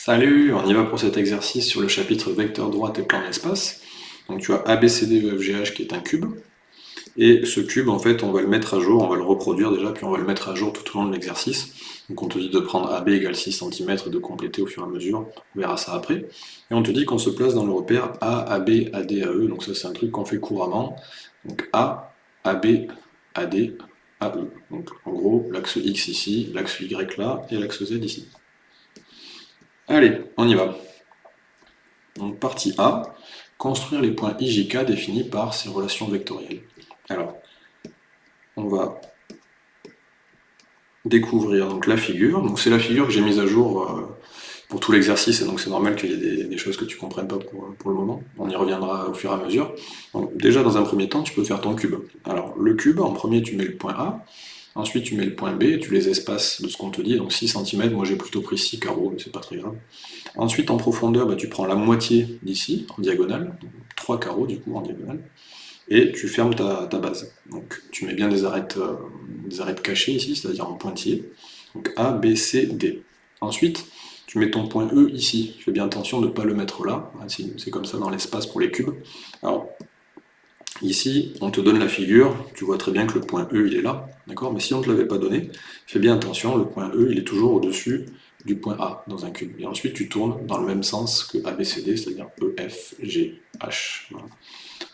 Salut, on y va pour cet exercice sur le chapitre vecteur droite et plan d'espace. Donc tu as ABCDEFGH qui est un cube, et ce cube, en fait, on va le mettre à jour, on va le reproduire déjà, puis on va le mettre à jour tout au long de l'exercice. Donc on te dit de prendre AB égale 6 cm et de compléter au fur et à mesure, on verra ça après. Et on te dit qu'on se place dans le repère A, AB, AD, AE, donc ça c'est un truc qu'on fait couramment. Donc A, AB, AD, AE. Donc en gros, l'axe X ici, l'axe Y là, et l'axe Z ici. Allez, on y va. Donc partie A, construire les points IJK définis par ces relations vectorielles. Alors, on va découvrir la figure. Donc c'est la figure que j'ai mise à jour euh, pour tout l'exercice, et donc c'est normal qu'il y ait des, choses que tu ne comprennes pas pour, pour, le moment. On y reviendra au fur et à mesure. Donc déjà, dans un premier temps, tu peux faire ton cube. Alors, le cube, en premier, tu mets le point A, Ensuite, tu mets le point B, tu les espaces de ce qu'on te dit, donc 6 cm, moi j'ai plutôt pris 6 carreaux, mais c'est pas très grave. Ensuite, en profondeur, bah, tu prends la moitié d'ici, en diagonale, 3 carreaux du coup en diagonale, et tu fermes ta, base. Donc tu mets bien des arêtes, euh, des arêtes cachées ici, c'est-à-dire en pointillé, donc A, B, C, D. Ensuite, tu mets ton point E ici, fais bien attention de ne pas le mettre là, c'est comme ça dans l'espace pour les cubes. Alors, Ici, on te donne la figure, tu vois très bien que le point E, il est là, d'accord? Mais si on ne te l'avait pas donné, fais bien attention, le point E, il est toujours au-dessus du point A dans un cube. Et ensuite, tu tournes dans le même sens que ABCD, c'est-à-dire E, F, G, H.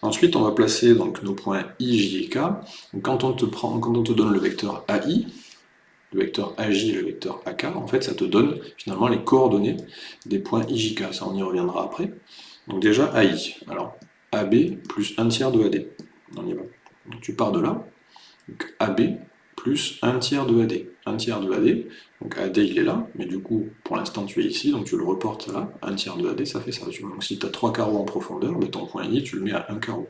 Ensuite, on va placer nos points I, J et K. quand, on te quand on te donne le vecteur AI, le vecteur AJ et le vecteur AK, en fait, ça te donne finalement les coordonnées des points IJK. Ça, on y reviendra après. Donc déjà, AI. Alors, AB plus 1 tiers de AD. On y va. Donc tu pars de là, donc AB plus 1 tiers de AD. 1 tiers de AD, donc AD il est là, mais du coup pour l'instant tu es ici, donc tu le reportes là, 1 tiers de AD ça fait ça. Donc si tu as 3 carreaux en profondeur, de ton point I tu le mets à 1 carreau.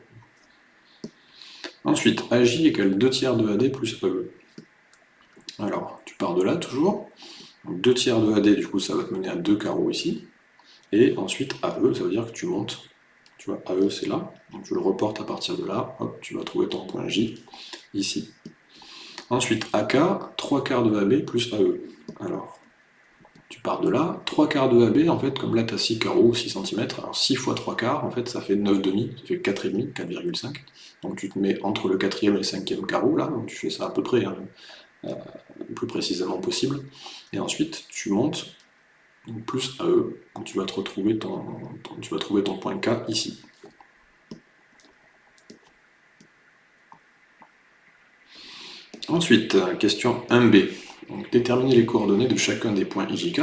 Ensuite, AJ égale 2 tiers de AD plus AE. Alors, tu pars de là toujours, 2 tiers de AD du coup ça va te mener à 2 carreaux ici, et ensuite AE ça veut dire que tu montes tu vois, AE c'est là, donc tu le reportes à partir de là, hop, tu vas trouver ton point J ici. Ensuite, AK, 3 quarts de AB plus AE. Alors, tu pars de là, 3 quarts de AB, en fait, comme là tu as 6 carreaux, 6 cm, alors 6 fois 3 quarts, en fait, ça fait 9,5, ça fait 4,5, 4,5. Donc tu te mets entre le 4e et le 5e carreau, là, donc tu fais ça à peu près, hein, euh, le plus précisément possible. Et ensuite, tu montes plus AE, tu vas, retrouver tu vas trouver ton point K ici. Ensuite, question 1b. Donc, déterminer les coordonnées de chacun des points IJK.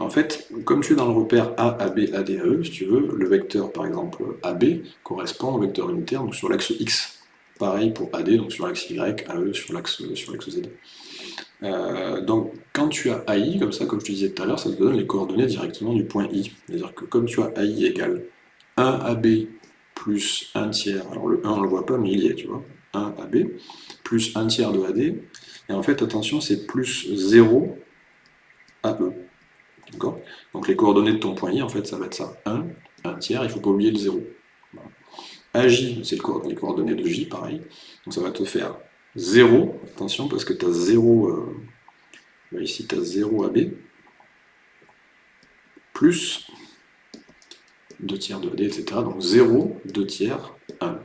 En fait, comme tu es dans le repère A, AB, AD, AE, si tu veux, le vecteur, par exemple, AB, correspond au vecteur unitaire donc sur l'axe X. Pareil pour AD, donc sur l'axe Y, AE sur l'axe Z. Euh, donc quand tu as AI, comme ça, comme je te disais tout à l'heure, ça te donne les coordonnées directement du point I. C'est-à-dire que comme tu as AI égale 1AB plus 1 tiers, alors le 1 on ne le voit pas mais il y est, tu vois, 1AB, plus 1 tiers de AD, et en fait attention c'est plus 0 AE. D'accord? Donc les coordonnées de ton point I, en fait ça va être ça, 1, 1 tiers, il ne faut pas oublier le 0. AJ, c'est les coordonnées de J, pareil, donc ça va te faire 0, attention parce que tu as 0, euh, ici tu as 0 AB, plus 2 tiers de AD, etc. Donc 0, 2 tiers, 1.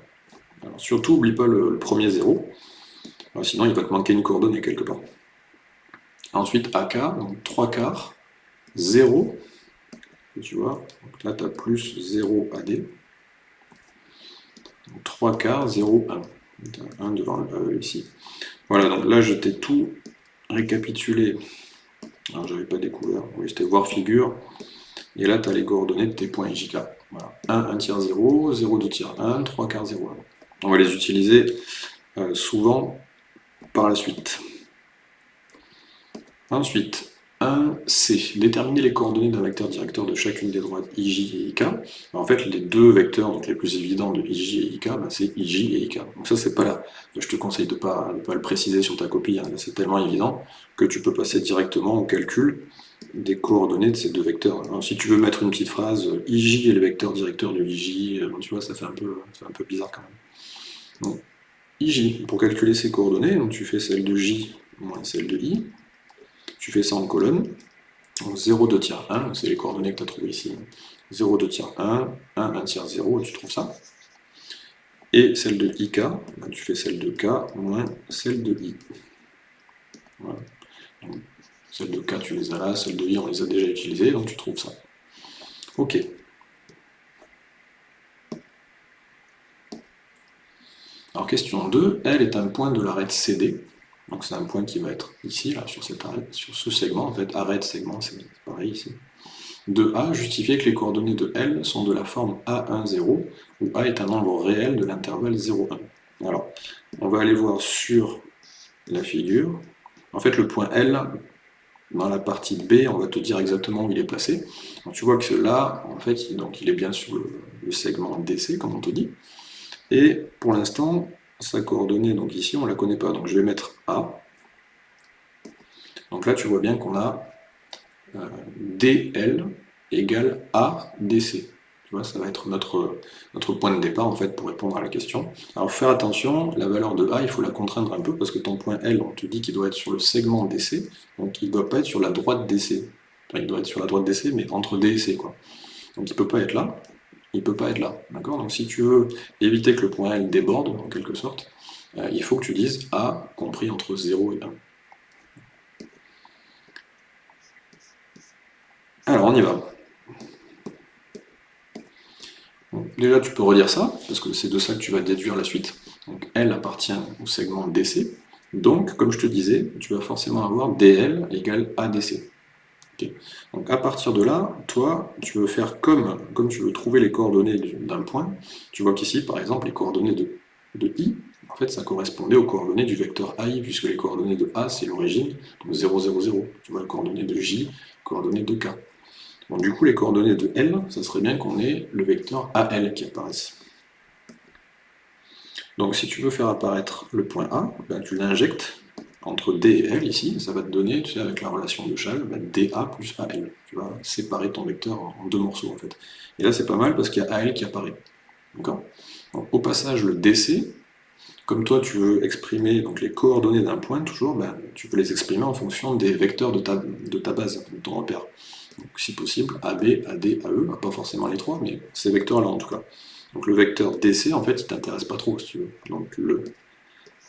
Alors, surtout, n'oublie pas le, premier 0, sinon il va te manquer une coordonnée quelque part. Ensuite, AK, donc 3 quarts, 0, tu vois, donc là tu as plus 0 AD, 3 quarts, 0, 1. 1 devant le E ici. Voilà, donc là je t'ai tout récapitulé. Alors j'avais pas découvert, oui c'était voir figure. Et là tu as les coordonnées de tes points IJK. Voilà. 1, 1 tiers 0, 0, 2 tiers 1, 3 quarts 0, 1. On va les utiliser euh, souvent par la suite. Ensuite, 1C. Déterminer les coordonnées d'un vecteur directeur de chacune des droites IJ et IK. en fait, les deux vecteurs donc les plus évidents de IJ et IK, bah, c'est IJ et IK. Donc ça, c'est pas là. Je te conseille de ne pas, le préciser sur ta copie. Hein. C'est tellement évident que tu peux passer directement au calcul des coordonnées de ces deux vecteurs. Si tu veux mettre une petite phrase, IJ est le vecteur directeur de IJ, euh, tu vois, ça fait un peu, un peu bizarre quand même. Donc, IJ, pour calculer ces coordonnées, tu fais celle de J moins celle de I, tu fais ça en colonne, Donc 0, 2 tiers 1, c'est les coordonnées que tu as trouvées ici. 0, 2 tiers 1, 1, 1 tiers 0, tu trouves ça. Et celle de ik, ben, tu fais celle de k moins celle de i. Voilà. celle de k, tu les as là, celle de i, on les a déjà utilisées, donc tu trouves ça. Ok. Alors question 2, L est un point de l'arête CD. Donc c'est un point qui va être ici, là, sur, ce segment. En fait, arête, segment, c'est pareil ici. De A, justifier que les coordonnées de L sont de la forme A10, où A est un nombre réel de l'intervalle 0,1. Alors, on va aller voir sur la figure. En fait, le point L, dans la partie B, on va te dire exactement où il est placé. Donc, tu vois que là, en fait, donc, il est bien sur le segment DC, comme on te dit. Et pour l'instant, sa coordonnée, donc ici, on ne la connaît pas. Donc je vais mettre A. Donc là, tu vois bien qu'on a euh, DL égale ADC. Tu vois, ça va être notre, notre point de départ en fait pour répondre à la question. Alors faire attention, la valeur de A, il faut la contraindre un peu parce que ton point L, on te dit qu'il doit être sur le segment DC, donc il ne doit pas être sur la droite DC. Enfin, il doit être sur la droite DC, mais entre D et C. Quoi. Donc il ne peut pas être là il ne peut pas être là. Donc si tu veux éviter que le point L déborde, en quelque sorte, euh, il faut que tu dises A compris entre 0 et 1. Alors on y va. déjà tu peux redire ça, parce que c'est de ça que tu vas déduire la suite. Donc L appartient au segment DC. Donc, comme je te disais, tu vas forcément avoir DL égale ADC. Donc à partir de là, toi, tu veux faire comme, tu veux trouver les coordonnées d'un point. Tu vois qu'ici, par exemple, les coordonnées de, i, en fait, ça correspondait aux coordonnées du vecteur ai, puisque les coordonnées de a, c'est l'origine, donc 0, 0, 0. Tu vois, les coordonnées de j, coordonnées de k. Donc du coup, les coordonnées de L, ça serait bien qu'on ait le vecteur AL qui apparaisse. Donc si tu veux faire apparaître le point A, ben, tu l'injectes entre D et L ici, ça va te donner, tu sais, avec la relation de Chal, bah, DA plus AL. Tu vas séparer ton vecteur en deux morceaux en fait. Et là c'est pas mal parce qu'il y a AL qui apparaît. D'accord? Au passage, le DC, comme toi tu veux exprimer donc, les coordonnées d'un point, toujours, bah, tu peux les exprimer en fonction des vecteurs de ta, de ta base, de ton repère. Donc si possible, AB, AD, AE, pas forcément les trois, mais ces vecteurs-là en tout cas. Donc le vecteur DC, en fait, il t'intéresse pas trop, si tu veux. Donc le,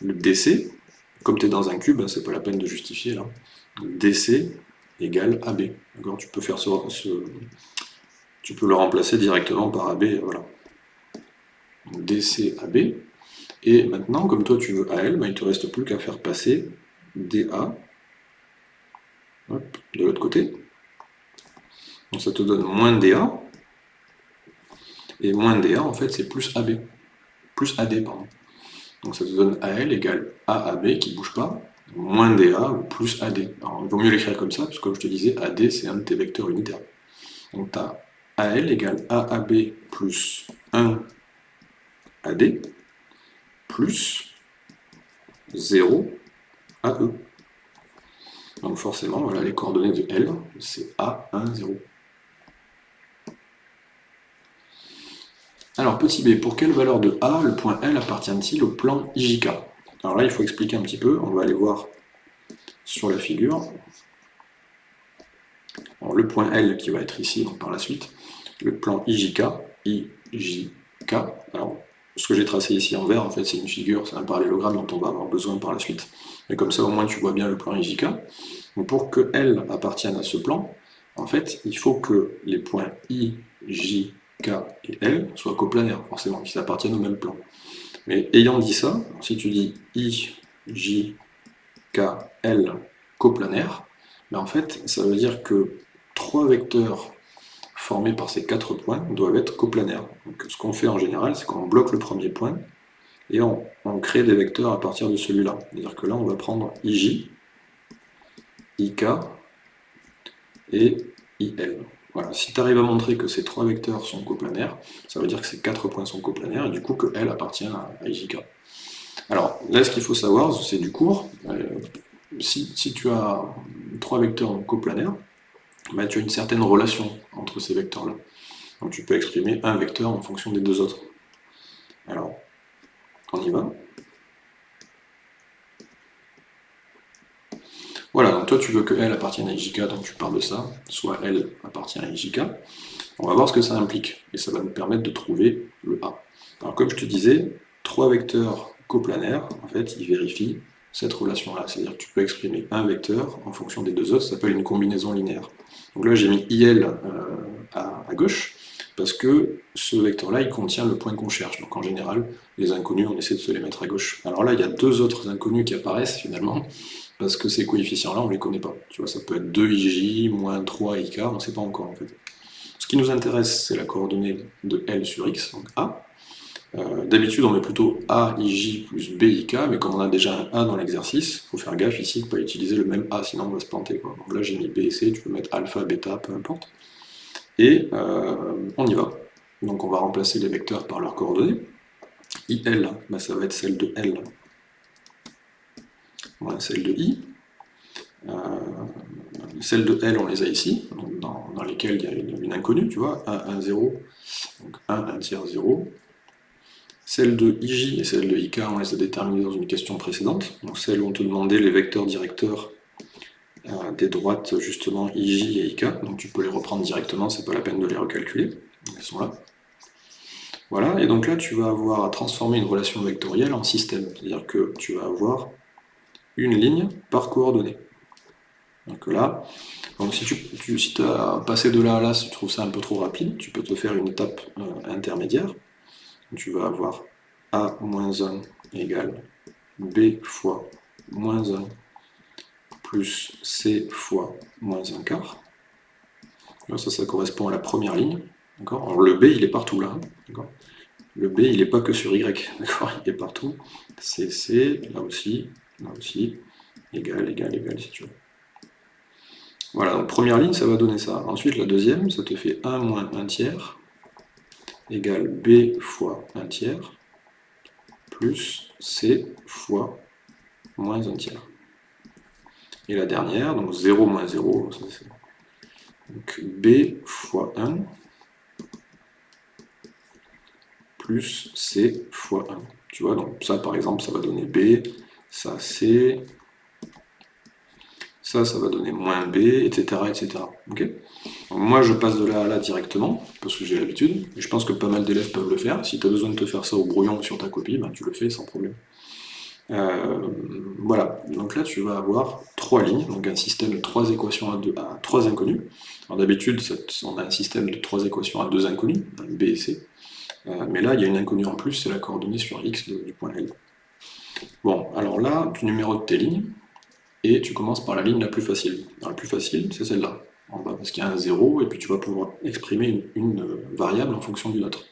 le DC, comme tu es dans un cube, c'est pas la peine de justifier là. DC égale AB. Tu peux faire ce, tu peux le remplacer directement par AB, voilà. DC AB. Et maintenant, comme toi tu veux AL, ben, il ne te reste plus qu'à faire passer DA de l'autre côté. Donc ça te donne moins DA. Et moins DA, en fait, c'est plus AB. Plus AD, pardon. Donc ça te donne AL égale AAB qui ne bouge pas, moins DA ou plus AD. Alors il vaut mieux l'écrire comme ça, parce que comme je te disais, AD c'est un de tes vecteurs unitaires. Donc tu as AL égale AAB plus 1 AD plus 0 AE. Donc forcément, voilà, les coordonnées de L, c'est A1, 0. Alors, petit b, pour quelle valeur de A le point L appartient-il au plan IJK Alors là, il faut expliquer un petit peu, on va aller voir sur la figure. le point L qui va être ici, par la suite, le plan IJK, IJK, alors ce que j'ai tracé ici en vert, en fait, c'est une figure, c'est un parallélogramme dont on va avoir besoin par la suite. Mais comme ça, au moins, tu vois bien le plan IJK. Donc, pour que L appartienne à ce plan, en fait, il faut que les points I, K et L soient coplanaires, forcément, qu'ils appartiennent au même plan. Mais ayant dit ça, si tu dis I, J, K, L coplanaires, ben en fait, ça veut dire que trois vecteurs formés par ces quatre points doivent être coplanaires. Ce qu'on fait en général, c'est qu'on bloque le premier point et on, on, crée des vecteurs à partir de celui-là. C'est-à-dire que là, on va prendre IJ, IK et IL. Voilà, si tu arrives à montrer que ces trois vecteurs sont coplanaires, ça veut dire que ces quatre points sont coplanaires, et du coup que L appartient à, IJK. Alors, là, ce qu'il faut savoir, c'est du cours. Euh, si, tu as trois vecteurs coplanaires, bah, tu as une certaine relation entre ces vecteurs-là. Donc tu peux exprimer un vecteur en fonction des deux autres. Alors, on y va. Voilà, donc toi tu veux que L appartienne à IJK, donc tu parles de ça, soit L appartient à IJK. On va voir ce que ça implique, et ça va nous permettre de trouver le A. Alors comme je te disais, trois vecteurs coplanaires, en fait, ils vérifient cette relation-là. C'est-à-dire que tu peux exprimer un vecteur en fonction des deux autres, ça s'appelle une combinaison linéaire. Donc là, j'ai mis IL euh, à, gauche, parce que ce vecteur-là, il contient le point qu'on cherche. Donc en général, les inconnus, on essaie de se les mettre à gauche. Alors là, il y a deux autres inconnus qui apparaissent finalement, parce que ces coefficients-là, on ne les connaît pas. Tu vois, ça peut être 2ij, moins 3ik, on ne sait pas encore en fait. Ce qui nous intéresse, c'est la coordonnée de L sur x, donc A. Euh, d'habitude, on met plutôt A, IJ plus B, IK, mais comme on a déjà un A dans l'exercice, il faut faire gaffe ici de ne pas utiliser le même A, sinon on va se planter. Donc là, j'ai mis B et C, tu peux mettre alpha, bêta, peu importe. Et euh, on y va. Donc on va remplacer les vecteurs par leurs coordonnées. IL, bah, ça va être celle de L, celle de I. Euh, celle de L, on les a ici, dans, lesquelles il y a une, inconnue, tu vois, 1, 1, 0, donc 1, 1 tiers 0, celles de IJ et celle de IK, on les a déterminées dans une question précédente. Donc celles où on te demandait les vecteurs directeurs euh, des droites, justement, IJ et IK. Donc tu peux les reprendre directement, c'est pas la peine de les recalculer. Elles sont là. Voilà, et donc là tu vas avoir à transformer une relation vectorielle en système. C'est-à-dire que tu vas avoir une ligne par coordonnée. Donc là, donc si tu, as passé de là à là, si tu trouves ça un peu trop rapide, tu peux te faire une étape euh, intermédiaire tu vas avoir A moins 1 égale B fois moins 1 plus C fois moins 1 quart. ça, ça correspond à la première ligne. Alors le B, il est partout là. Hein, le B, il n'est pas que sur Y. Il est partout. C, C, là aussi, là aussi, égal, égal, égal, si tu veux. Voilà, donc première ligne, ça va donner ça. Ensuite, la deuxième, ça te fait 1 moins 1 tiers égale B fois 1 tiers plus C fois moins 1 tiers. Et la dernière, donc 0 moins 0, donc B fois 1 plus C fois 1. Tu vois, donc ça par exemple, ça va donner B, ça C, ça, ça va donner moins B, etc. etc. moi, je passe de là à là directement, parce que j'ai l'habitude, je pense que pas mal d'élèves peuvent le faire. Si tu as besoin de te faire ça au brouillon sur ta copie, ben, tu le fais sans problème. Euh, voilà, donc là tu vas avoir trois lignes, donc un système de trois équations à, deux, à trois inconnus. Alors d'habitude, on a un système de trois équations à deux inconnus, B et C. Euh, mais là, il y a une inconnue en plus, c'est la coordonnée sur x du point L. Bon, alors là, tu numérotes tes lignes, et tu commences par la ligne la plus facile. la plus facile, c'est celle-là, en bas, parce qu'il y a un 0, et puis tu vas pouvoir exprimer une, variable en fonction d'une autre.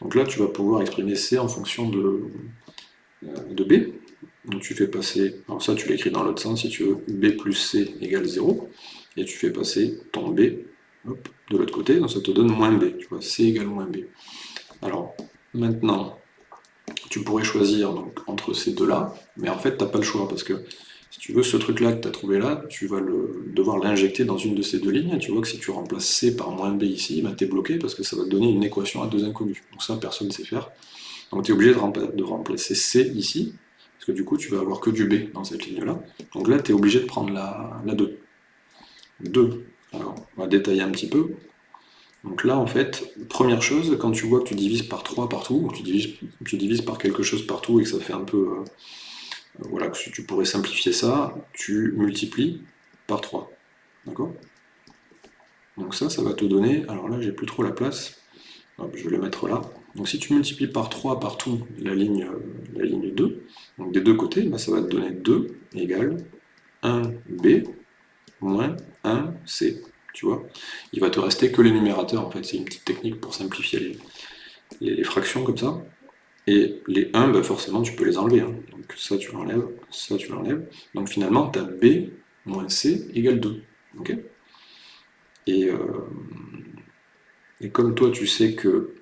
Donc là, tu vas pouvoir exprimer C en fonction de, euh, de B. Donc tu fais passer, alors ça tu l'écris dans l'autre sens si tu veux, B plus C égale 0, et tu fais passer ton B de l'autre côté, donc ça te donne moins B, tu vois, C égale moins B. Alors, maintenant, tu pourrais choisir donc, entre ces deux-là, mais en fait, tu n'as pas le choix, parce que si tu veux, ce truc-là que tu as trouvé là, tu vas devoir l'injecter dans une de ces deux lignes, tu vois que si tu remplaces C par moins B ici, ben tu es bloqué parce que ça va te donner une équation à deux inconnus. Donc ça, personne ne sait faire. Donc tu es obligé de, remplacer C ici, parce que du coup, tu vas avoir que du B dans cette ligne-là. Donc là, tu es obligé de prendre la, la 2. 2. Alors, on va détailler un petit peu. Donc là, en fait, première chose, quand tu vois que tu divises par 3 partout, ou tu divises, tu divises par quelque chose partout et que ça fait un peu... Euh, voilà, si tu pourrais simplifier ça, tu multiplies par 3. D'accord? Donc ça, ça va te donner, alors là j'ai plus trop la place, je vais le mettre là. Donc si tu multiplies par 3 partout la ligne, euh, la ligne 2, donc des deux côtés, bah, ça va te donner 2 égale 1b moins 1c. Tu vois Il va te rester que les numérateurs, en fait, c'est une petite technique pour simplifier les fractions comme ça. Et les 1, bah forcément, tu peux les enlever. Hein. Donc ça, tu l'enlèves, ça, tu l'enlèves. Donc finalement, tu as B moins C égale 2. et, euh, et comme toi, tu sais que,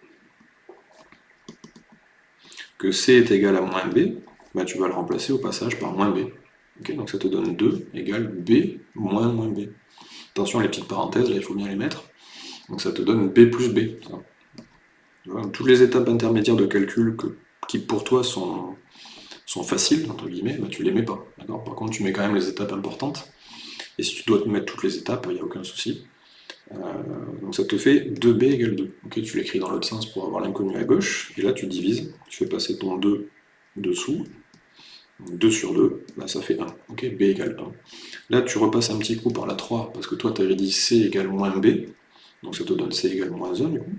que C est égal à moins B, bah, tu vas le remplacer au passage par moins B. donc ça te donne 2 égale B moins moins B. Attention, les petites parenthèses, là, il faut bien les mettre. Donc ça te donne B plus B toutes les étapes intermédiaires de calcul qui pour toi sont, sont faciles, entre guillemets, bah, tu les mets pas. Par contre, tu mets quand même les étapes importantes. Et si tu dois te mettre toutes les étapes, il n'y a aucun souci. Euh, donc ça te fait 2b égale 2. tu l'écris dans l'autre sens pour avoir l'inconnu à gauche, et là tu divises, tu fais passer ton 2 dessous, 2 sur 2, là ça fait 1, ok, b égale 1. Là tu repasses un petit coup par la 3, parce que toi tu avais dit c égale moins b, donc ça te donne c égale moins 1 du coup.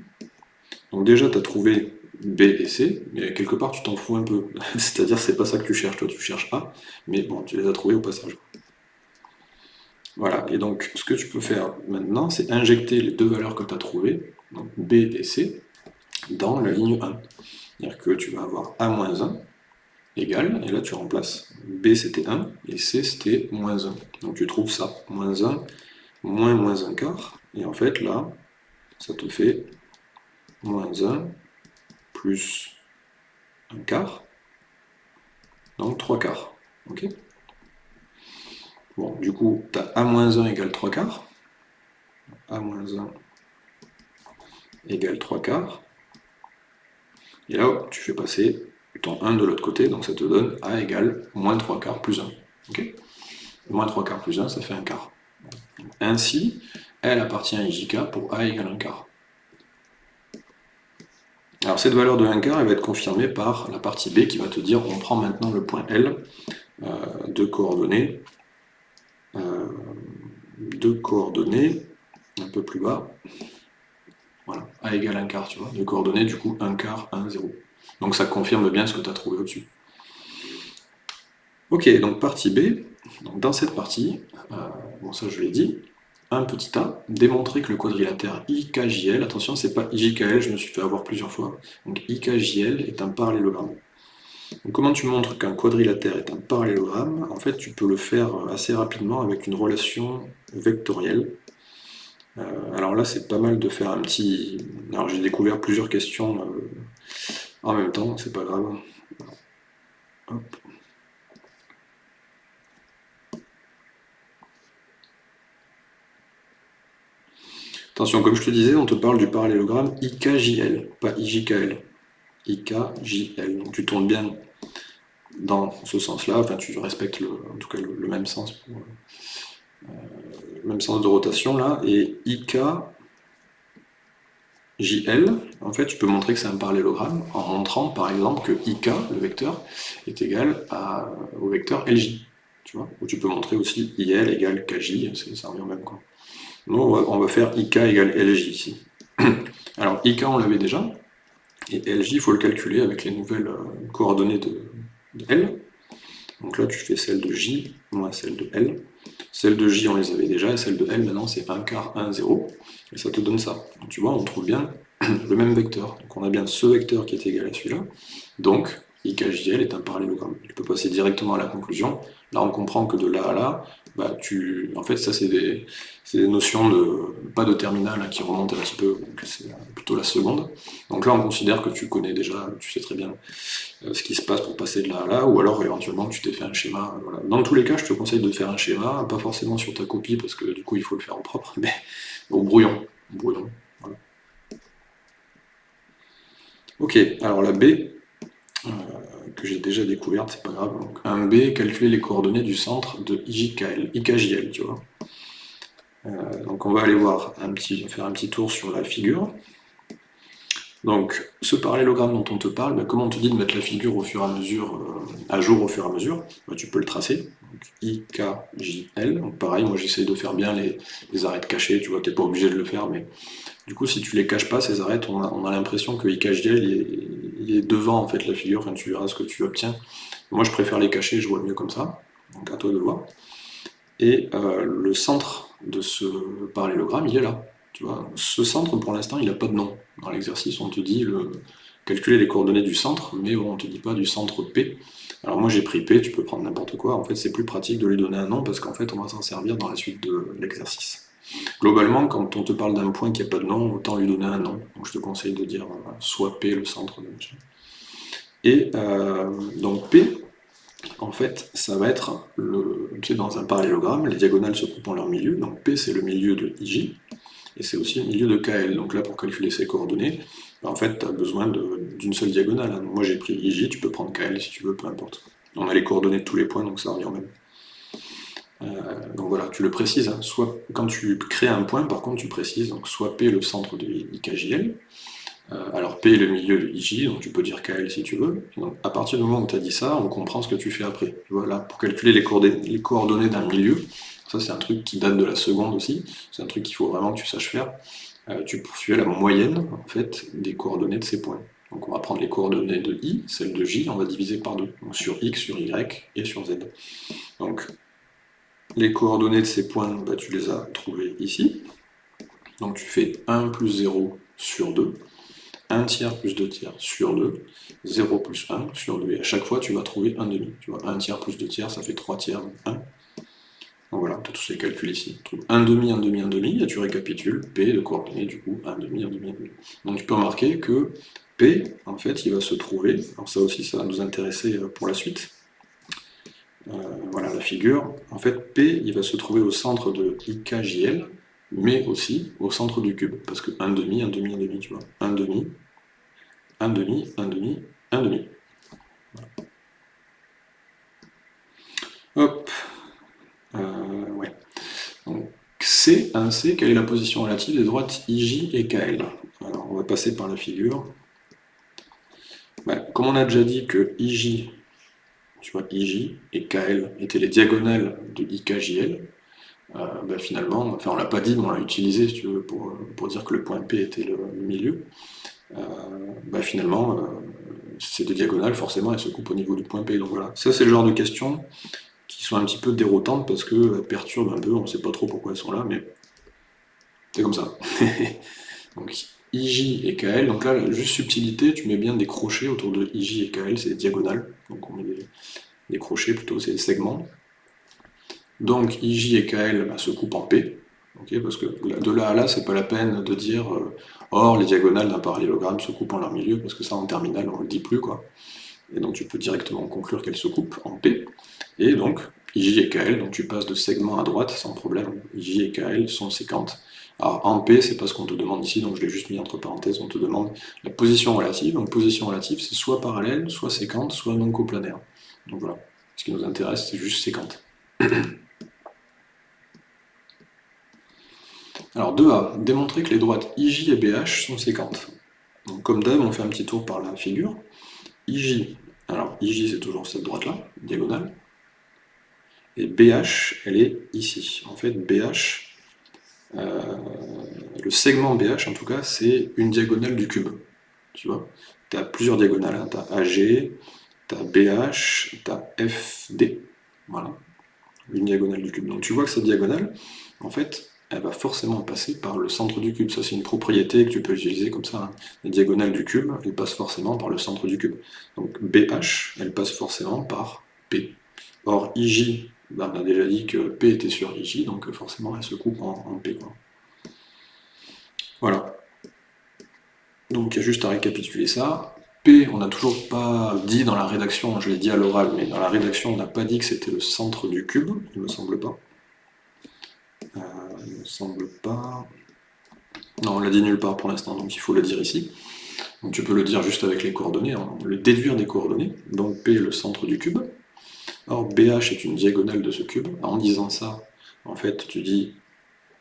Donc déjà tu as trouvé b et c, mais quelque part tu t'en fous un peu, c'est-à-dire c'est pas ça que tu cherches, toi tu cherches a, mais bon, tu les as trouvés au passage. Voilà, et donc ce que tu peux faire maintenant, c'est injecter les deux valeurs que tu as trouvées, donc b et c, dans la ligne 1. C'est-à-dire que tu vas avoir a-1 et là tu remplaces b c'était 1, et c c'était moins 1. Donc tu trouves ça, moins 1, moins moins 1 quart, et en fait là, ça te fait moins 1 plus 1 quart, donc 3 quarts. ok? Bon, du coup, tu as A-1 égale 3 quarts. A-1 égale 3 quarts. Et là, tu fais passer ton 1 de l'autre côté, donc ça te donne A égale moins 3 quarts plus 1. ok? Moins 3 quarts plus 1, ça fait 1 quart. Ainsi, elle appartient à IJK pour A égale 1 quart. Alors cette valeur de 1 quart, elle va être confirmée par la partie B qui va te dire on prend maintenant le point L euh, de coordonnées euh, deux coordonnées, un peu plus bas, voilà, A égale 1 quart, tu vois, deux coordonnées, du coup 1 quart, 1, 0. Donc ça confirme bien ce que tu as trouvé au-dessus. Ok, donc partie B, dans cette partie, euh, bon ça je l'ai dit, un petit a, démontrer que le quadrilatère IKJL, attention c'est pas IJKL, je me suis fait avoir plusieurs fois, donc IKJL est un parallélogramme comment tu montres qu'un quadrilatère est un parallélogramme? En fait, tu peux le faire assez rapidement avec une relation vectorielle. Euh, alors là, c'est pas mal de faire un petit... Alors j'ai découvert plusieurs questions euh, en même temps, c'est pas grave. Attention, comme je te disais, on te parle du parallélogramme IKJL, pas IJKL. IKJL. Donc tu tournes bien dans ce sens-là, enfin tu respectes en tout cas le, même sens euh, même sens de rotation là, et IKJL, en fait tu peux montrer que c'est un parallélogramme en montrant par exemple que IK, le vecteur, est égal au vecteur LJ. Tu vois? Ou tu peux montrer aussi IL égale KJ, ça revient même quoi. Nous on va faire IK égale LJ ici. Alors IK on l'avait déjà, et LJ, il faut le calculer avec les nouvelles euh, coordonnées de, L. Donc là, tu fais celle de J moins celle de L. Celle de J, on les avait déjà, et celle de L, maintenant, c'est 1 quart, 1, 0. Et ça te donne ça. Tu vois, on trouve bien le même vecteur. Donc on a bien ce vecteur qui est égal à celui-là. Donc, IKJL est un parallélogramme. Tu peux passer directement à la conclusion. Là, on comprend que de là à là, bah, tu... en fait, ça, c'est des... notions de... pas de terminal hein, qui remontent un petit peu, c'est plutôt la seconde. Donc là, on considère que tu connais déjà, tu sais très bien euh, ce qui se passe pour passer de là à là, ou alors éventuellement tu t'es fait un schéma. Dans tous les cas, je te conseille de faire un schéma, pas forcément sur ta copie, parce que du coup, il faut le faire en propre, mais au brouillon. Ok, alors la B, euh, que j'ai déjà découverte, c'est pas grave. Donc, un B, calculer les coordonnées du centre de IJKL, IKJL, tu vois. Euh, donc on va aller voir un petit, faire un petit tour sur la figure. Donc ce parallélogramme dont on te parle, bah, comme on te dit de mettre la figure au fur et à mesure, euh, à jour au fur et à mesure, bah, tu peux le tracer. Donc, pareil, moi j'essaie de faire bien les, les arêtes cachées, tu vois, t'es pas obligé de le faire, mais du coup si tu les caches pas, ces arêtes, on a, on a l'impression que IKJL il est devant en fait la figure, enfin, tu verras ce que tu obtiens. Moi je préfère les cacher, je vois mieux comme ça, donc à toi de voir. Et euh, le centre de ce parallélogramme, il est là. Tu vois, ce centre pour l'instant il n'a pas de nom. Dans l'exercice on te dit le... calculer les coordonnées du centre, mais on ne te dit pas du centre P. Alors moi j'ai pris P, tu peux prendre n'importe quoi, en fait c'est plus pratique de lui donner un nom parce qu'en fait on va s'en servir dans la suite de l'exercice. Globalement, quand on te parle d'un point qui n'a pas de nom, autant lui donner un nom. Je te conseille de dire euh, soit P le centre de machin. Et euh, donc P, en fait, ça va être, le, dans un parallélogramme, les diagonales se coupent en leur milieu, donc P c'est le milieu de IJ, et c'est aussi le milieu de KL. Donc là, pour calculer ces coordonnées, bah, en fait, tu as besoin d'une seule diagonale. Hein. Moi j'ai pris IJ, tu peux prendre KL si tu veux, peu importe. On a les coordonnées de tous les points, donc ça revient même. Donc voilà, tu le précises, hein. soit quand tu crées un point, par contre tu précises, soit P le centre de IKJL, alors P est le milieu de IJ, donc tu peux dire KL si tu veux. donc, à partir du moment où tu as dit ça, on comprend ce que tu fais après. Voilà, pour calculer les coordonnées d'un milieu, ça, c'est un truc qui date de la seconde aussi. C'est un truc qu'il faut vraiment que tu saches faire. Euh, tu poursuis la moyenne en fait, des coordonnées de ces points. Donc on va prendre les coordonnées de i, celles de j, on va diviser par deux. Donc sur x, sur y et sur z. Donc les coordonnées de ces points, bah, tu les as trouvées ici. Donc tu fais 1 plus 0 sur 2, 1 tiers plus 2 tiers sur 2, 0 plus 1 sur 2. Et à chaque fois, tu vas trouver 1 demi. Tu vois, 1 tiers plus 2 tiers, ça fait 3 tiers, 1. Donc voilà, tu as tous ces calculs ici. Tu trouves 1 demi, 1 demi, 1 demi, et tu récapitules P de coordonnées, du coup, 1 demi, 1 demi, 1 demi. Donc tu peux remarquer que P, en fait, il va se trouver, alors ça aussi, ça va nous intéresser euh, pour la suite. Euh, voilà la figure. En fait, P, il va se trouver au centre de IKJL, mais aussi au centre du cube. Parce que 1 demi, 1 demi, 1 demi, tu vois. 1 demi, 1 demi, 1 demi, 1 demi. Hop, euh. Donc, C, 1C, quelle est la position relative des droites IJ et KL Alors, on va passer par la figure. comme on a déjà dit que IJ, tu vois, IJ et KL étaient les diagonales de IKJL, euh, bah, finalement, enfin on l'a pas dit, mais on l'a utilisé, si tu veux, pour, dire que le point P était le, milieu. Euh, bah, finalement, euh, ces deux diagonales, forcément, elles se coupent au niveau du point P. Donc voilà, ça c'est le genre de question qui sont un petit peu déroutantes parce qu'elles perturbent un peu, on ne sait pas trop pourquoi elles sont là, mais c'est comme ça. donc IJ et KL, donc là, juste subtilité, tu mets bien des crochets autour de IJ et KL, c'est des diagonales, donc on met des, crochets plutôt, c'est des segments. Donc IJ et KL bah, se coupent en P, parce que de là à là, c'est pas la peine de dire euh, or les diagonales d'un parallélogramme se coupent en leur milieu, parce que ça en terminale on le dit plus quoi. Et donc tu peux directement conclure qu'elles se coupent en P. Et donc, IJ et KL, donc tu passes de segment à droite sans problème. IJ et KL sont séquentes. Alors en P, c'est pas ce qu'on te demande ici, donc je l'ai juste mis entre parenthèses, on te demande la position relative. Donc position relative, c'est soit parallèle, soit séquente, soit non coplanaire. Donc voilà, ce qui nous intéresse, c'est juste séquente. Alors 2A, démontrer que les droites IJ et BH sont séquentes. Donc comme d'hab, on fait un petit tour par la figure. IJ, alors IJ c'est toujours cette droite-là, diagonale. Et BH, elle est ici. En fait, BH, euh, le segment BH, en tout cas, c'est une diagonale du cube. Tu vois? Tu as plusieurs diagonales. Hein. Tu as AG, tu as BH, tu as FD. Voilà. Une diagonale du cube. Donc tu vois que cette diagonale, en fait, elle va forcément passer par le centre du cube. Ça, c'est une propriété que tu peux utiliser comme ça. Hein. Les diagonales du cube, elles passent forcément par le centre du cube. Donc BH, elle passe forcément par P. Or, IJ, bah, on a déjà dit que P était sur IJ, donc forcément elle se coupe en, P. Voilà. Donc il y a juste à récapituler ça. P, on n'a toujours pas dit dans la rédaction, je l'ai dit à l'oral, mais dans la rédaction on n'a pas dit que c'était le centre du cube, il me semble pas. Euh, il me semble pas... Non, on l'a dit nulle part pour l'instant, donc il faut le dire ici. Donc tu peux le dire juste avec les coordonnées, hein. le déduire des coordonnées. Donc P est le centre du cube. Or, BH est une diagonale de ce cube. En disant ça, en fait, tu dis,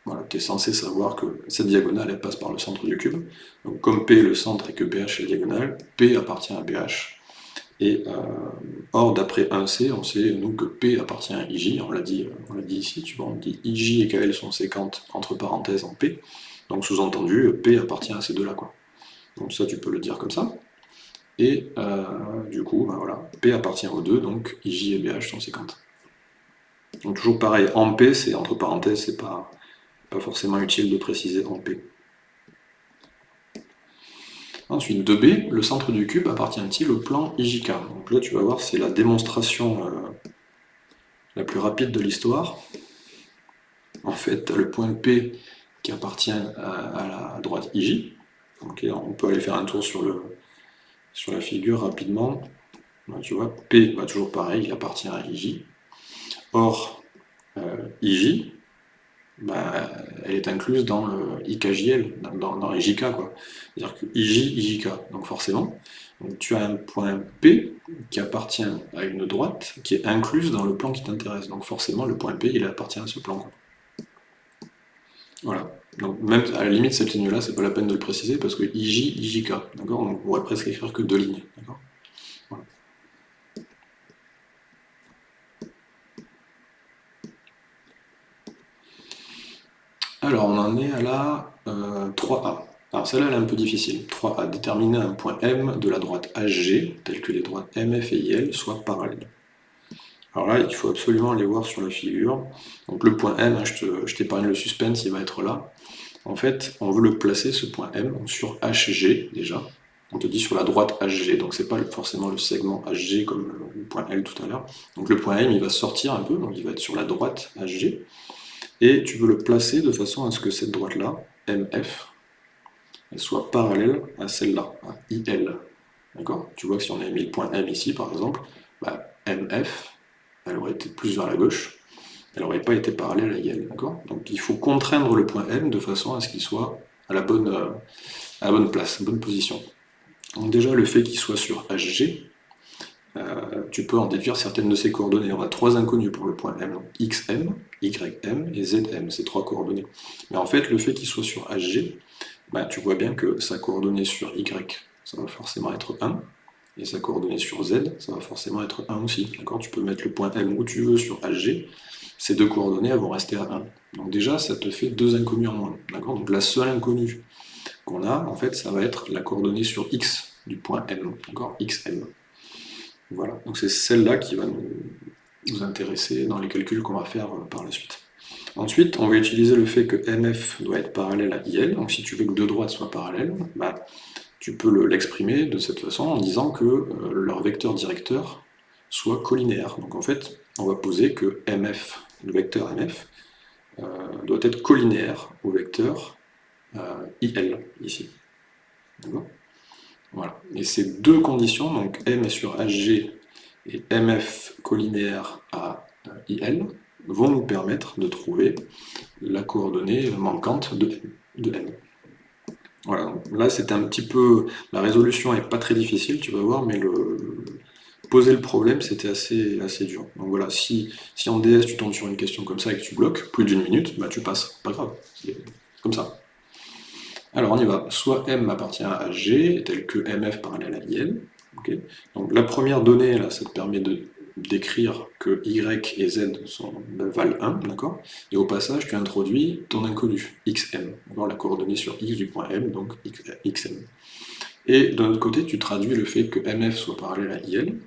voilà, tu es censé savoir que cette diagonale, elle passe par le centre du cube. Donc, comme P est le centre et que BH est la diagonale, P appartient à BH. Et euh, or, d'après 1C, on sait, nous, que P appartient à IJ, on l'a dit, on dit ici, tu vois, on dit IJ et KL sont séquentes, entre parenthèses, en P. Donc, sous-entendu, P appartient à ces deux-là. Donc ça, tu peux le dire comme ça. Et euh, du coup, ben P appartient aux deux, donc IJ et BH sont séquentes. Donc toujours pareil, en P, c'est entre parenthèses, c'est pas, forcément utile de préciser en P. Ensuite, 2B, le centre du cube appartient-il au plan IJK Donc là, tu vas voir, c'est la démonstration euh, la plus rapide de l'histoire. En fait, le point P qui appartient à, la droite IJ. on peut aller faire un tour sur le, sur la figure rapidement, tu vois, P, toujours pareil, il appartient à IJ. Or, euh, IJ, bah, elle est incluse dans le IKJL, dans, dans JK, quoi. C'est-à-dire que IJ, IJK. Donc forcément, tu as un point P qui appartient à une droite qui est incluse dans le plan qui t'intéresse. Donc forcément, le point P, il appartient à ce plan. Voilà. Donc même à la limite, cette ligne-là, c'est pas la peine de le préciser parce que IJ, IJK, d'accord? On pourrait presque écrire que deux lignes, d'accord? Alors, on en est à la 3A. Euh, Alors celle-là, elle est un peu difficile. 3A, déterminer un point M de la droite HG, tel que les droites MF et IL soient parallèles. Alors là, il faut absolument aller voir sur la figure. Donc le point M, hein, je t'épargne le suspense, il va être là. En fait, on veut le placer, ce point M, sur HG déjà. On te dit sur la droite HG, donc c'est pas forcément le segment HG comme le point L tout à l'heure. Donc le point M, il va sortir un peu, donc il va être sur la droite HG et tu veux le placer de façon à ce que cette droite-là, MF, elle soit parallèle à celle-là, IL. D'accord? Tu vois que si on avait mis le point M ici, par exemple, bah, MF, elle aurait été plus vers la gauche, elle n'aurait pas été parallèle à. D'accord? Donc il faut contraindre le point M de façon à ce qu'il soit à la bonne, euh, à la bonne place, bonne position. Donc déjà, le fait qu'il soit sur HG, euh, tu peux en déduire certaines de ces coordonnées. On a trois inconnus pour le point M, XM, YM et ZM, ces trois coordonnées. Mais en fait, le fait qu'il soit sur HG, bah, tu vois bien que sa coordonnée sur Y, ça va forcément être 1, et sa coordonnée sur Z, ça va forcément être 1 aussi. Tu peux mettre le point M où tu veux sur HG, ces deux coordonnées vont rester à 1. Donc déjà, ça te fait deux inconnus en moins. Donc la seule inconnue qu'on a, en fait, ça va être la coordonnée sur X du point M, XM. Voilà, donc c'est celle-là qui va nous, intéresser dans les calculs qu'on va faire euh, par la suite. Ensuite, on va utiliser le fait que MF doit être parallèle à IL, donc si tu veux que deux droites soient parallèles, bah, tu peux l'exprimer de cette façon en disant que euh, leur vecteur directeur soit collinéaire. Donc en fait, on va poser que MF, le vecteur MF, euh, doit être collinéaire au vecteur IL, ici. Voilà. Et ces deux conditions, donc M sur HG et MF collinéaire à IL, vont nous permettre de trouver la coordonnée manquante de M. Voilà, là c'est un petit peu... La résolution n'est pas très difficile, tu vas voir, mais poser le problème c'était assez, assez dur. Donc voilà, si, si en DS tu tombes sur une question comme ça et que tu bloques plus d'une minute, bah tu passes, pas grave, c'est comme ça. Alors on y va, soit M appartient à G, tel que MF parallèle à IL. Donc la première donnée, là, ça te permet de d'écrire que Y et Z sont, valent 1, d'accord? Et au passage, tu introduis ton inconnu, xm, la coordonnée sur x du point M, donc xm. Et d'un autre côté, tu traduis le fait que MF soit parallèle à IL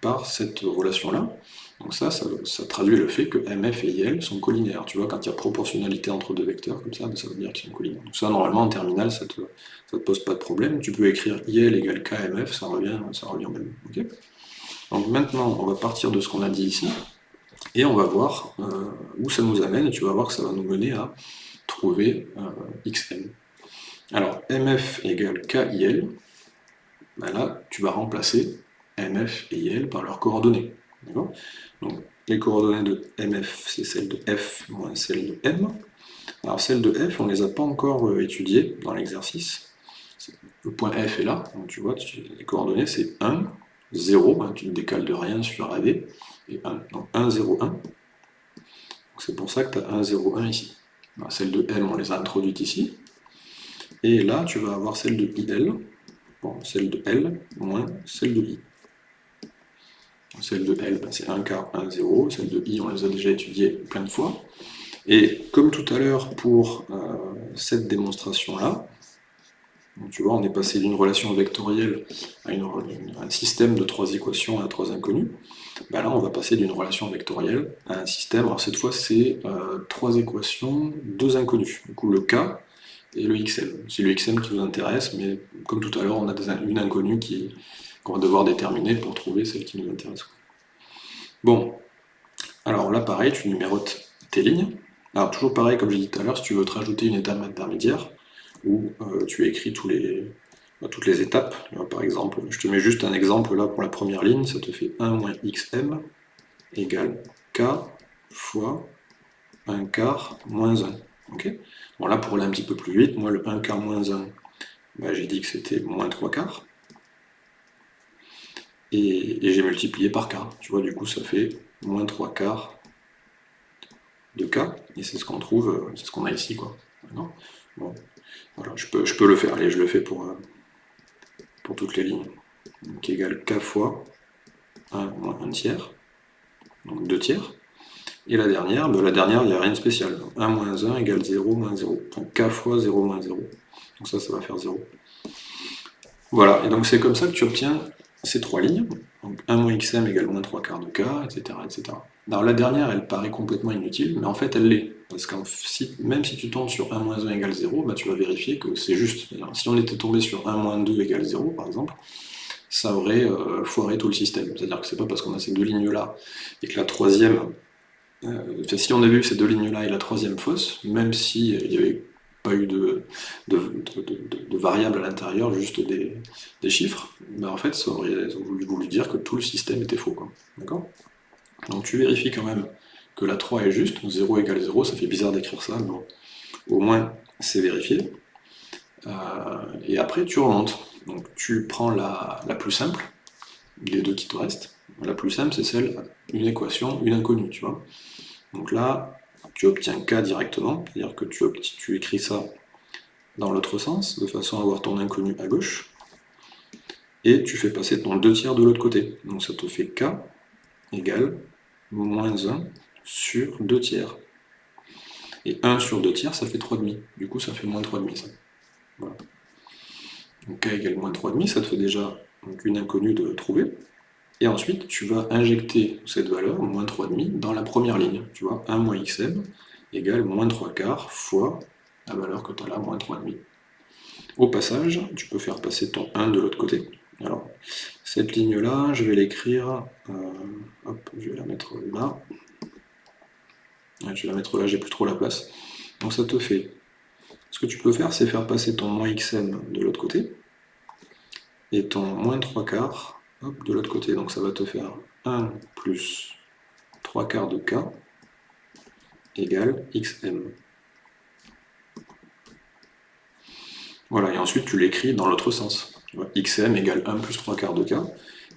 par cette relation-là, donc ça, ça, traduit le fait que MF et IL sont collinéaires. Tu vois, quand il y a proportionnalité entre deux vecteurs, comme ça, ça veut dire qu'ils sont collinéaires. Donc ça, normalement, en terminale, ça te, te pose pas de problème. Tu peux écrire IL égale KMF, ça revient, ça revient même. Donc maintenant, on va partir de ce qu'on a dit ici, et on va voir euh, où ça nous amène, et tu vas voir que ça va nous mener à trouver euh, XM. Alors, MF égale KIL, ben là, tu vas remplacer MF et IL par leurs coordonnées. Donc, les coordonnées de MF, c'est celles de F moins celles de M. Alors, celles de F, on ne les a pas encore euh, étudiées dans l'exercice. Le point F est là, donc tu vois, les coordonnées, c'est 1, 0, hein, tu ne décales de rien sur AD, et 1. Donc 1, 0, 1. C'est pour ça que tu as 1, 0, 1 ici. celles de M, on les a introduites ici. Et là, tu vas avoir celle de IL, bon, celle de L, moins celle de I. Celle de L, ben, c'est 1 quart, 1, 0. Celle de I, on les a déjà étudiées plein de fois. Et comme tout à l'heure pour euh, cette démonstration-là, tu vois, on est passé d'une relation vectorielle à, un système de trois équations à trois inconnues. Ben là, on va passer d'une relation vectorielle à un système, alors cette fois c'est euh, trois équations, deux inconnues. Du coup, le K et le XM. C'est le XM qui nous intéresse, mais comme tout à l'heure, on a une inconnue qu'on va devoir déterminer pour trouver celle qui nous intéresse. Bon, alors là pareil, tu numérotes tes lignes. Alors toujours pareil, comme j'ai dit tout à l'heure, si tu veux te rajouter une étape intermédiaire, où euh, tu écris tous toutes les étapes, par exemple, je te mets juste un exemple là pour la première ligne, ça te fait 1 moins xm égale k fois 1 quart moins 1. ok? Bon là, pour aller un petit peu plus vite, moi le 1 quart moins 1, bah, j'ai dit que c'était moins 3 quarts. Et, j'ai multiplié par quart. Tu vois, du coup, ça fait moins 3 quarts de k. Et c'est ce qu'on trouve, euh, c'est ce qu'on a ici, bon, voilà, je peux, le faire. Allez, je le fais pour, euh, toutes les lignes. Donc égale k fois 1 moins 1 tiers, donc 2 tiers. Et la dernière, ben, la dernière, il n'y a rien de spécial. 1 moins 1 égale 0 moins 0. Donc k fois 0 moins 0. Donc ça, ça va faire 0. Voilà, et donc c'est comme ça que tu obtiens ces trois lignes. Donc 1 moins xm égale moins 3 quarts de k, etc., etc. Alors la dernière, elle paraît complètement inutile, mais en fait elle l'est. Parce que même si tu tombes sur 1 moins 1 égale 0, bah, tu vas vérifier que c'est juste. Si on était tombé sur 1 moins 2 égale 0, par exemple, ça aurait euh, foiré tout le système. C'est-à-dire que c'est pas parce qu'on a ces deux lignes-là, et que la troisième... Euh, si on a vu que ces deux lignes-là et la troisième fausse, même s'il n'y avait pas eu de, de, à l'intérieur, juste des, chiffres, bah en fait, ça aurait voulu dire que tout le système était faux. D'accord? Donc tu vérifies quand même que la 3 est juste, 0 égale 0, ça fait bizarre d'écrire ça, mais au moins c'est vérifié. Euh, et après tu remontes. Donc tu prends la, plus simple, les deux qui te restent. La plus simple c'est celle, une équation, une inconnue, tu vois. Donc là, tu obtiens K directement, c'est-à-dire que tu, tu écris ça dans l'autre sens, de façon à avoir ton inconnu à gauche, et tu fais passer ton 2 tiers de l'autre côté. Donc ça te fait K égale moins 1 sur 2 tiers. Et 1 sur 2 tiers, ça fait 3,5. Du coup, ça fait moins 3,5 ça. Donc k égale moins 3,5, ça te fait déjà une inconnue de trouver. Et ensuite, tu vas injecter cette valeur, moins 3,5, dans la première ligne. Tu vois, 1 moins xm égale moins 3 quarts fois la valeur que tu as là, moins 3,5. Au passage, tu peux faire passer ton 1 de l'autre côté. Alors, cette ligne-là, je vais l'écrire, euh, hop, je vais la mettre là. Je vais la mettre là, j'ai plus trop la place. Donc ça te fait, ce que tu peux faire, c'est faire passer ton moins xm de l'autre côté, et ton moins 3 quarts de l'autre côté. Donc ça va te faire 1 plus 3 quarts de k égale xm. Voilà, et ensuite tu l'écris dans l'autre sens. xm égale 1 plus 3 quarts de k,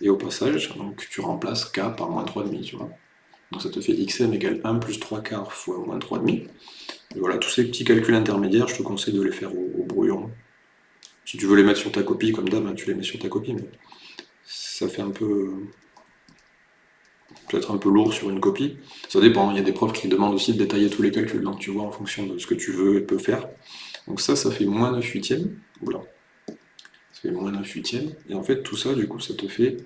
et au passage, donc, tu remplaces k par moins 3,5, tu. Donc ça te fait xm égale 1 plus 3 quarts fois moins 3,5. Et voilà, tous ces petits calculs intermédiaires, je te conseille de les faire au, brouillon. Si tu veux les mettre sur ta copie, comme d'hab, hein, tu les mets sur ta copie, mais ça fait un peu... peut-être un peu lourd sur une copie. Ça dépend, il y a des profs qui demandent aussi de détailler tous les calculs, donc tu vois en fonction de ce que tu veux et peux faire. Donc ça, ça fait moins 9 huitièmes. Oula. Ça fait moins 9 huitièmes. Et en fait, tout ça, du coup, ça te fait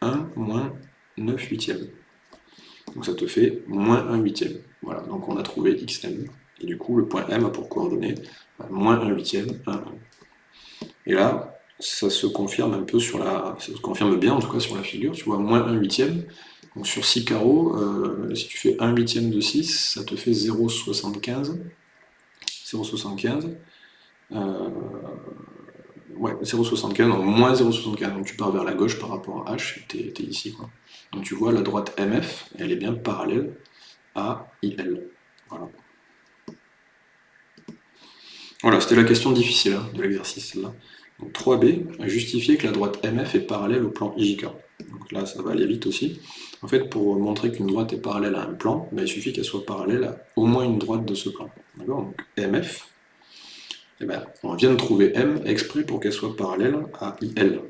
1 moins 9 huitièmes. Donc ça te fait moins 1 huitième. Voilà, donc on a trouvé xm. Et du coup, le point m a pour coordonnée bah, moins 1 huitième, 1, 1. Et là, ça se confirme un peu sur la... sur la figure, tu vois, moins 1 huitième. Donc sur 6 carreaux, euh, si tu fais 1 huitième de 6, ça te fait 0,75. 0,75. Euh, ouais, 0,75, donc moins 0,75, donc tu pars vers la gauche par rapport à H, t'es ici. Quoi. Donc tu vois, la droite MF, elle est bien parallèle à IL. Voilà. Voilà, c'était la question difficile hein, de l'exercice, là. Donc 3b a justifié que la droite MF est parallèle au plan IJK. Donc là, ça va aller vite aussi. En fait, pour montrer qu'une droite est parallèle à un plan, ben, il suffit qu'elle soit parallèle à au moins une droite de ce plan. Donc MF, eh ben, on vient de trouver M exprès pour qu'elle soit parallèle à IL.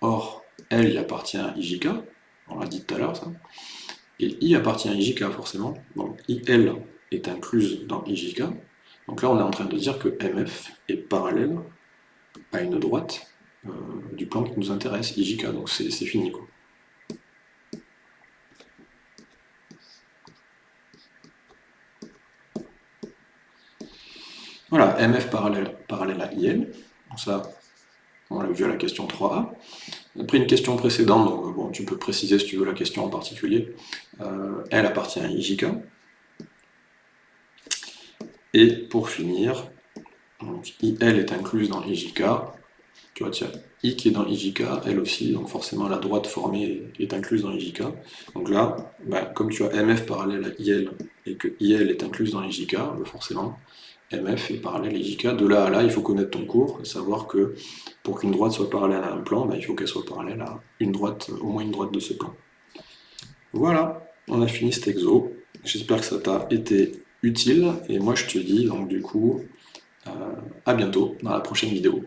Or, L appartient à IJK, on l'a dit tout à l'heure ça, et I appartient à IJK forcément, donc IL est incluse dans IJK, donc là on est en train de dire que MF est parallèle à une droite euh, du plan qui nous intéresse, IJK, donc c'est fini quoi. Voilà, MF parallèle, parallèle à IL, donc ça, on l'a vu à la question 3a. Après une question précédente, donc bon, tu peux préciser si tu veux la question en particulier, euh, elle appartient à IJK. Et pour finir, donc IL est incluse dans IJK, Tu vois, tiens, I qui est dans IJK, elle aussi, donc forcément la droite formée est incluse dans IJK. Donc là, bah, comme tu as MF parallèle à IL et que IL est incluse dans IJK, bah, forcément, MF est parallèle à IJK. De là à là, il faut connaître ton cours et savoir que pour qu'une droite soit parallèle à un plan, bah, il faut qu'elle soit parallèle à une droite, au moins une droite de ce plan. Voilà, on a fini cet exo. J'espère que ça t'a été utile et moi je te dis donc du coup euh, à bientôt dans la prochaine vidéo.